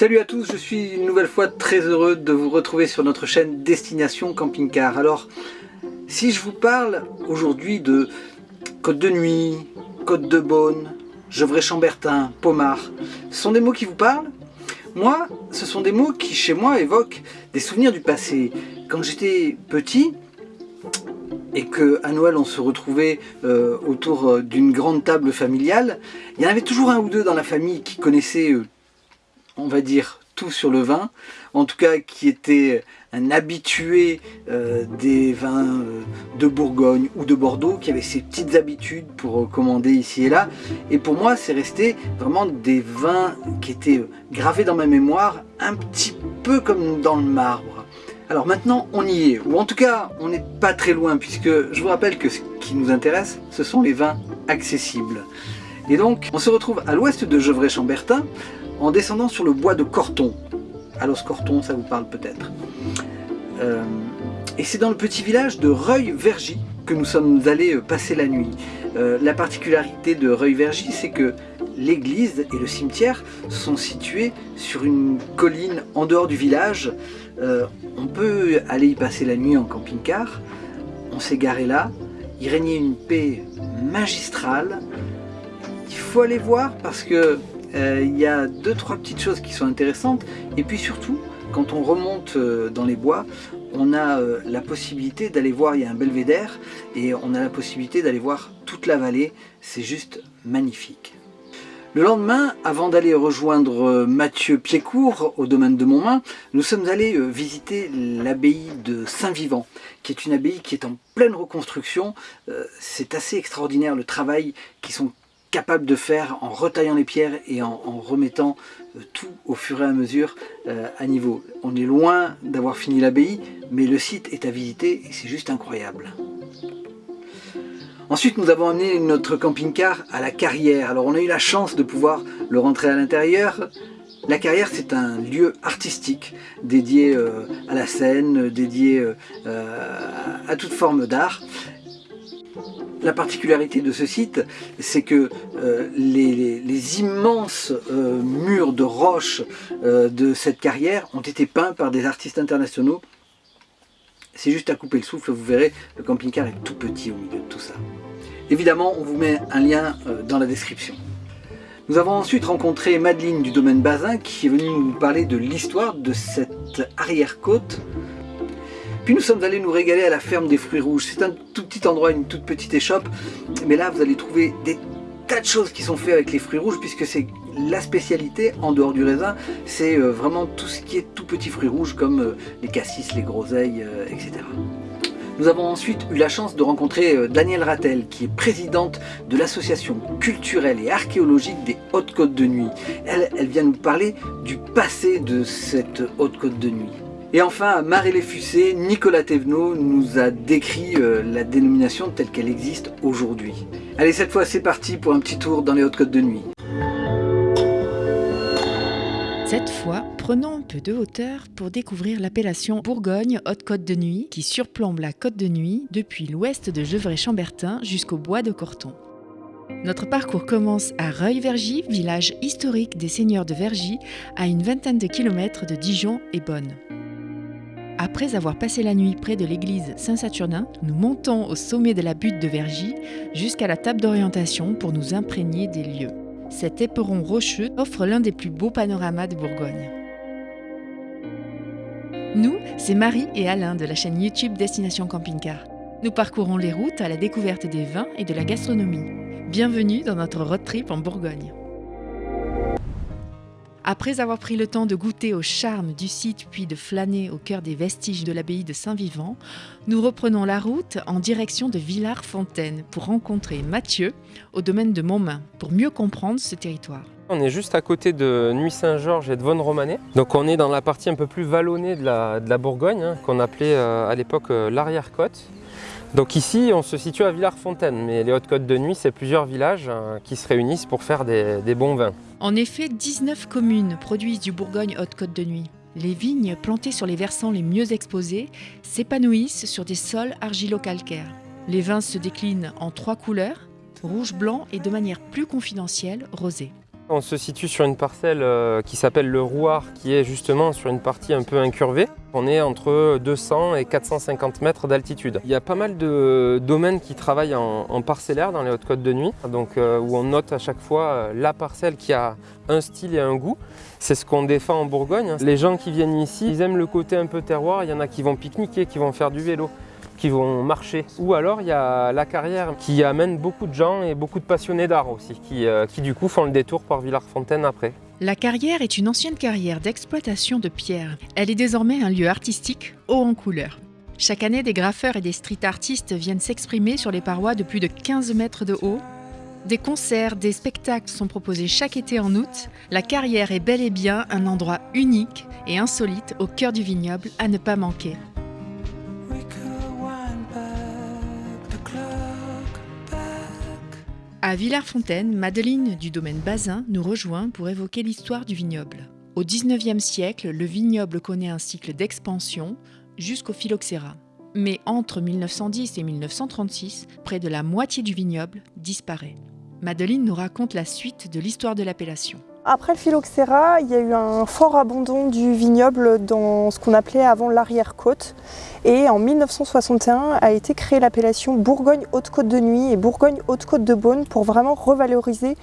Salut à tous, je suis une nouvelle fois très heureux de vous retrouver sur notre chaîne Destination Camping Car. Alors, si je vous parle aujourd'hui de Côte de Nuit, Côte de Beaune, Gevrey-Chambertin, Pomard, ce sont des mots qui vous parlent? Moi, ce sont des mots qui, chez moi, évoquent des souvenirs du passé. Quand j'étais petit, et qu'à Noël on se retrouvait euh, autour euh, d'une grande table familiale, il y en avait toujours un ou deux dans la famille qui connaissaient, euh, on va dire, tout sur le vin, en tout cas qui était un habitué des vins de Bourgogne ou de Bordeaux, qui avait ses petites habitudes pour commander ici et là. Et pour moi, c'est resté vraiment des vins qui étaient gravés dans ma mémoire, un petit peu comme dans le marbre. Alors maintenant, on y est, ou en tout cas, on n'est pas très loin, puisque je vous rappelle que ce qui nous intéresse, ce sont les vins accessibles. Et donc, on se retrouve à l'ouest de Gevrey-Chambertin, en descendant sur le bois de Corton. Alors, Corton, ça vous parle peut-être. Euh, et c'est dans le petit village de Reuil-Vergy que nous sommes allés euh, passer la nuit. Euh, la particularité de Reuil-Vergy, c'est que l'église et le cimetière sont situés sur une colline en dehors du village, on peut aller y passer la nuit en camping-car. On s'est garé là. Il régnait une paix magistrale. Il faut aller voir parce que il y a deux trois petites choses qui sont intéressantes. Et puis surtout, quand on remonte euh, dans les bois, on a la possibilité d'aller voir, il y a un belvédère, et on a la possibilité d'aller voir toute la vallée. C'est juste magnifique. Le lendemain, avant d'aller rejoindre euh, Mathieu Piécourt au domaine de Montmain, nous sommes allés euh, visiter l'abbaye de Saint-Vivant, qui est une abbaye qui est en pleine reconstruction. Euh, c'est assez extraordinaire le travail qu'ils sont capables de faire en retaillant les pierres et en, remettant tout au fur et à mesure à niveau. On est loin d'avoir fini l'abbaye, mais le site est à visiter et c'est juste incroyable. Ensuite, nous avons amené notre camping-car à la carrière. Alors, on a eu la chance de pouvoir le rentrer à l'intérieur. La carrière, c'est un lieu artistique dédié euh, à la scène, dédié euh, à toute forme d'art. La particularité de ce site, c'est que euh, les, immenses murs de roches de cette carrière ont été peints par des artistes internationaux c'est juste à couper le souffle, vous verrez, le camping-car est tout petit au milieu de tout ça. Évidemment, on vous met un lien euh, dans la description. Nous avons ensuite rencontré Madeleine du domaine Bazin qui est venue nous parler de l'histoire de cette arrière-côte. Puis nous sommes allés nous régaler à la ferme des fruits rouges. C'est un tout petit endroit, une toute petite échoppe, mais là vous allez trouver des tas de choses qui sont faites avec les fruits rouges puisque c'est la spécialité en dehors du raisin, c'est euh, vraiment tout ce qui est tout petits fruits rouges comme euh, les cassis, les groseilles, euh, etc. Nous avons ensuite eu la chance de rencontrer Danielle Rattel, qui est présidente de l'association culturelle et archéologique des Hautes-Côtes de Nuit. Elle, vient nous parler du passé de cette Haute-Côte de Nuit. Et enfin, Marie Fussé, Nicolas Thévenot nous a décrit la dénomination telle qu'elle existe aujourd'hui. Allez, cette fois c'est parti pour un petit tour dans les Hautes-Côtes de Nuit. Cette fois, prenons un peu de hauteur pour découvrir l'appellation Bourgogne Haute-Côte de Nuit qui surplombe la Côte de Nuit depuis l'ouest de Gevrey-Chambertin jusqu'au bois de Corton. Notre parcours commence à Reuil-Vergy, village historique des seigneurs de Vergy, à une vingtaine de kilomètres de Dijon et Bonne. Après avoir passé la nuit près de l'église Saint-Saturnin, nous montons au sommet de la butte de Vergy jusqu'à la table d'orientation pour nous imprégner des lieux. Cet éperon rocheux offre l'un des plus beaux panoramas de Bourgogne. Nous, c'est Marie et Alain de la chaîne YouTube Destination Camping Car. Nous parcourons les routes à la découverte des vins et de la gastronomie. Bienvenue dans notre road trip en Bourgogne. Après avoir pris le temps de goûter au charme du site puis de flâner au cœur des vestiges de l'abbaye de Saint-Vivant, nous reprenons la route en direction de Villars-Fontaine pour rencontrer Mathieu au domaine de Montmain pour mieux comprendre ce territoire. On est juste à côté de Nuit-Saint-Georges et de Vonne-Romanée. Donc on est dans la partie un peu plus vallonnée de la, Bourgogne, hein, qu'on appelait euh, à l'époque euh, l'arrière-côte. Donc ici, on se situe à Villars-Fontaine, mais les Hautes-Côtes de Nuit, c'est plusieurs villages hein, qui se réunissent pour faire des bons vins. En effet, 19 communes produisent du Bourgogne Haute-Côte de Nuit. Les vignes plantées sur les versants les mieux exposés s'épanouissent sur des sols argilo-calcaires. Les vins se déclinent en trois couleurs, rouge, blanc et de manière plus confidentielle, rosé. On se situe sur une parcelle euh, qui s'appelle le Rouard, qui est justement sur une partie un peu incurvée. On est entre 200 et 450 mètres d'altitude. Il y a pas mal de domaines qui travaillent en, parcellaire dans les hautes côtes de nuit, donc euh, où on note à chaque fois euh, la parcelle qui a un style et un goût. C'est ce qu'on défend en Bourgogne. Les gens qui viennent ici, ils aiment le côté un peu terroir. Il y en a qui vont pique-niquer, qui vont faire du vélo qui vont marcher. Ou alors il y a la carrière qui amène beaucoup de gens et beaucoup de passionnés d'art aussi, qui, euh, du coup font le détour par Villars-Fontaine après. La carrière est une ancienne carrière d'exploitation de pierre. Elle est désormais un lieu artistique haut en couleur. Chaque année, des graffeurs et des street artistes viennent s'exprimer sur les parois de plus de 15 mètres de haut. Des concerts, des spectacles sont proposés chaque été en août. La carrière est bel et bien un endroit unique et insolite au cœur du vignoble à ne pas manquer. À Villers-Fontaine, Madeleine du domaine Bazin nous rejoint pour évoquer l'histoire du vignoble. Au XIXe siècle, le vignoble connaît un cycle d'expansion jusqu'au phylloxéra. Mais entre 1910 et 1936, près de la moitié du vignoble disparaît. Madeleine nous raconte la suite de l'histoire de l'appellation. Après le phylloxéra, il y a eu un fort abandon du vignoble dans ce qu'on appelait avant l'arrière-côte. Et en 1961 a été créée l'appellation Bourgogne-Haute-Côte de Nuit et Bourgogne-Haute-Côte de Beaune pour vraiment revaloriser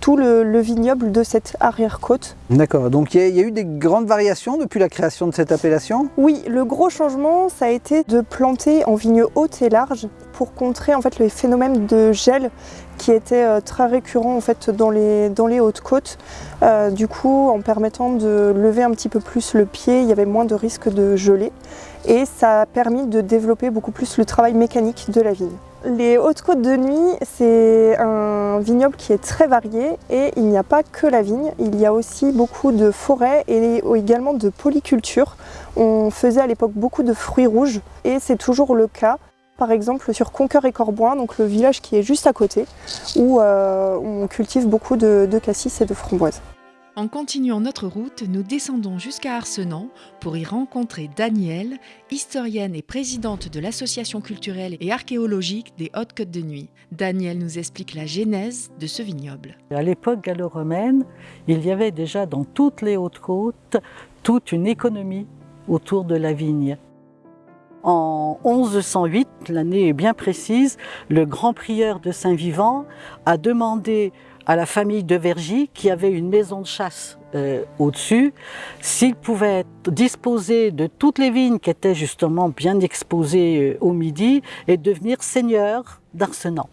tout le, vignoble de cette arrière-côte. D'accord, donc il y, a eu des grandes variations depuis la création de cette appellation? Oui, le gros changement, ça a été de planter en vignes hautes et larges pour contrer en fait le phénomène de gel qui était euh, très récurrent en fait dans les, les hautes côtes. Euh, du coup, en permettant de lever un petit peu plus le pied, il y avait moins de risque de geler et ça a permis de développer beaucoup plus le travail mécanique de la vigne. Les Hautes-Côtes de Nuit, c'est un vignoble qui est très varié et il n'y a pas que la vigne, il y a aussi beaucoup de forêts et également de polyculture. On faisait à l'époque beaucoup de fruits rouges et c'est toujours le cas. Par exemple sur Conqueur et Corboin, donc le village qui est juste à côté, où euh, on cultive beaucoup de, de cassis et de framboises. En continuant notre route, nous descendons jusqu'à Arsenan pour y rencontrer Danielle, historienne et présidente de l'association culturelle et archéologique des Hautes-Côtes de Nuit. Danielle nous explique la genèse de ce vignoble. À l'époque gallo-romaine, il y avait déjà dans toutes les Hautes-Côtes toute une économie autour de la vigne. En 1108, l'année est bien précise, le grand prieur de Saint-Vivant a demandé à la famille de Vergy qui avait une maison de chasse euh, au-dessus, s'ils pouvaient disposer de toutes les vignes qui étaient justement bien exposées euh, au midi et devenir seigneurs d'Arsenan.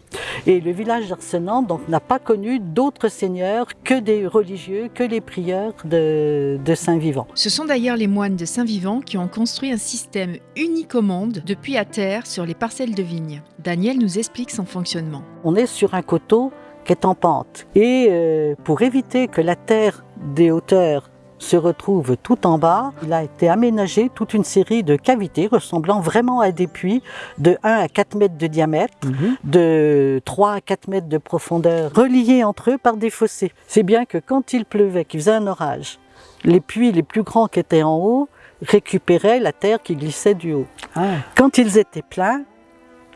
Et le village d'Arsenan n'a pas connu d'autres seigneurs que des religieux, que les prieurs de, de Saint-Vivant. Ce sont d'ailleurs les moines de Saint-Vivant qui ont construit un système unique au monde depuis à terre sur les parcelles de vignes. Daniel nous explique son fonctionnement. On est sur un coteau qui est en pente. Et euh, pour éviter que la terre des hauteurs se retrouve tout en bas, il a été aménagé toute une série de cavités ressemblant vraiment à des puits de 1 à 4 mètres de diamètre, mhm. de 3 à 4 mètres de profondeur, reliés entre eux par des fossés. C'est bien que quand il pleuvait, qu'il faisait un orage, les puits les plus grands qui étaient en haut récupéraient la terre qui glissait du haut. Ah. Quand ils étaient pleins,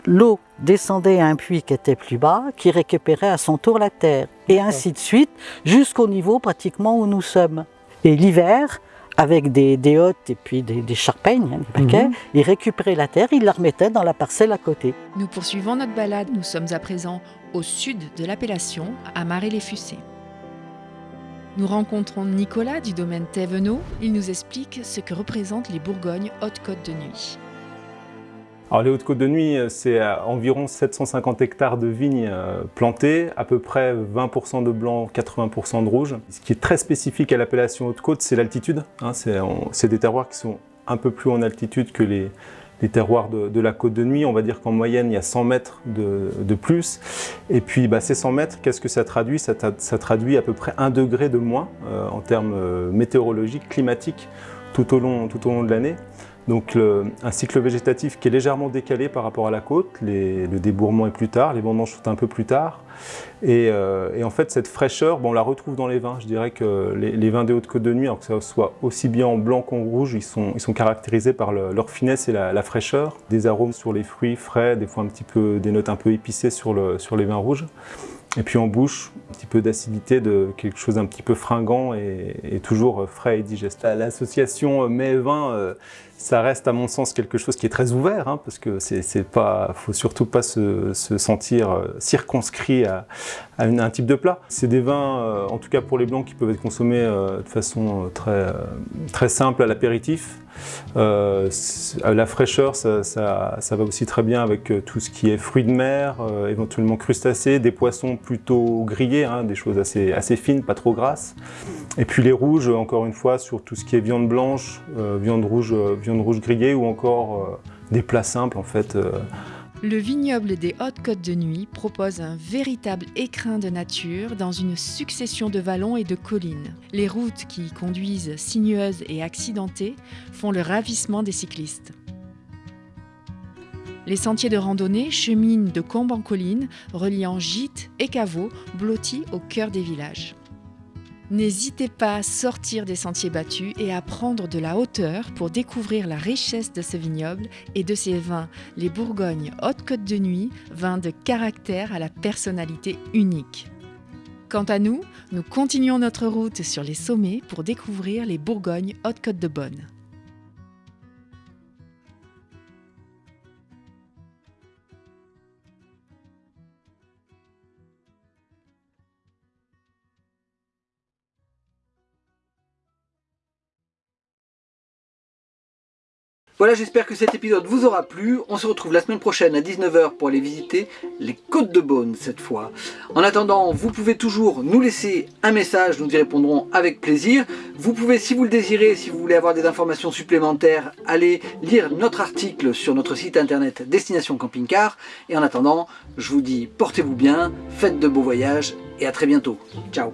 l'eau descendait à un puits qui était plus bas, qui récupérait à son tour la terre, et ainsi de suite, jusqu'au niveau pratiquement où nous sommes. Et l'hiver, avec des, des hottes et puis des, des charpeignes, hein, des paquets, mhm. il récupérait la terre, il la remettait dans la parcelle à côté. Nous poursuivons notre balade, nous sommes à présent au sud de l'appellation, à Marais-les-Fussés. Nous rencontrons Nicolas du domaine Thévenot. Il nous explique ce que représentent les Bourgognes Haute-Côte de Nuit. Alors les Hautes-Côtes de Nuit, c'est environ 750 hectares de vignes euh, plantées, à peu près 20% de blanc, 80% de rouge. Ce qui est très spécifique à l'appellation Haute-Côte, c'est l'altitude. Hein. c'est des terroirs qui sont un peu plus en altitude que les, terroirs de, la côte de nuit. On va dire qu'en moyenne, il y a 100 mètres de, plus. Et puis, bah, ces 100 mètres, qu'est-ce que ça traduit? Ça, traduit à peu près 1 degré de moins euh, en termes euh, météorologiques, climatiques, tout au long, tout au long de l'année. Donc un cycle végétatif qui est légèrement décalé par rapport à la côte, le débourrement est plus tard, les vendanges sont un peu plus tard. Et, euh, en fait cette fraîcheur, on la retrouve dans les vins. Je dirais que les, vins des Hautes-Côtes de Nuit, alors que ça soit aussi bien en blanc qu'en rouge, ils sont, ils sont caractérisés par leur finesse et la, fraîcheur. Des arômes sur les fruits frais, des fois un petit peu, des notes un peu épicées sur, sur les vins rouges. Et puis en bouche, petit peu d'acidité, de quelque chose d'un petit peu fringant et, toujours frais et digeste. L'association mets-vin, ça reste à mon sens quelque chose qui est très ouvert, hein, parce que c'est pas, faut surtout pas se, sentir euh, circonscrit à, un type de plat. C'est des vins, euh, en tout cas pour les blancs, qui peuvent être consommés euh, de façon très, très simple à l'apéritif. la fraîcheur, ça, va aussi très bien avec tout ce qui est fruits de mer, éventuellement crustacés, des poissons plutôt grillés, hein, des choses assez, assez fines, pas trop grasses. Et puis les rouges, encore une fois, sur tout ce qui est viande blanche, viande rouge, rouge ou encore euh, des plats simples en fait. Euh. Le vignoble des Hautes-Côtes de Nuit propose un véritable écrin de nature dans une succession de vallons et de collines. Les routes qui y conduisent, sinueuses et accidentées, font le ravissement des cyclistes. Les sentiers de randonnée cheminent de combe en colline, reliant gîtes et caveaux blottis au cœur des villages. N'hésitez pas à sortir des sentiers battus et à prendre de la hauteur pour découvrir la richesse de ce vignoble et de ses vins, les Bourgognes Haute-Côte de Nuit, vins de caractère à la personnalité unique. Quant à nous, nous continuons notre route sur les sommets pour découvrir les Bourgognes Haute-Côte de Bonne. Voilà, j'espère que cet épisode vous aura plu. On se retrouve la semaine prochaine à 19h pour aller visiter les Côtes de Beaune cette fois. En attendant, vous pouvez toujours nous laisser un message, nous y répondrons avec plaisir. Vous pouvez, si vous le désirez, si vous voulez avoir des informations supplémentaires, aller lire notre article sur notre site internet Destination Camping Car. Et en attendant, je vous dis portez-vous bien, faites de beaux voyages et à très bientôt. Ciao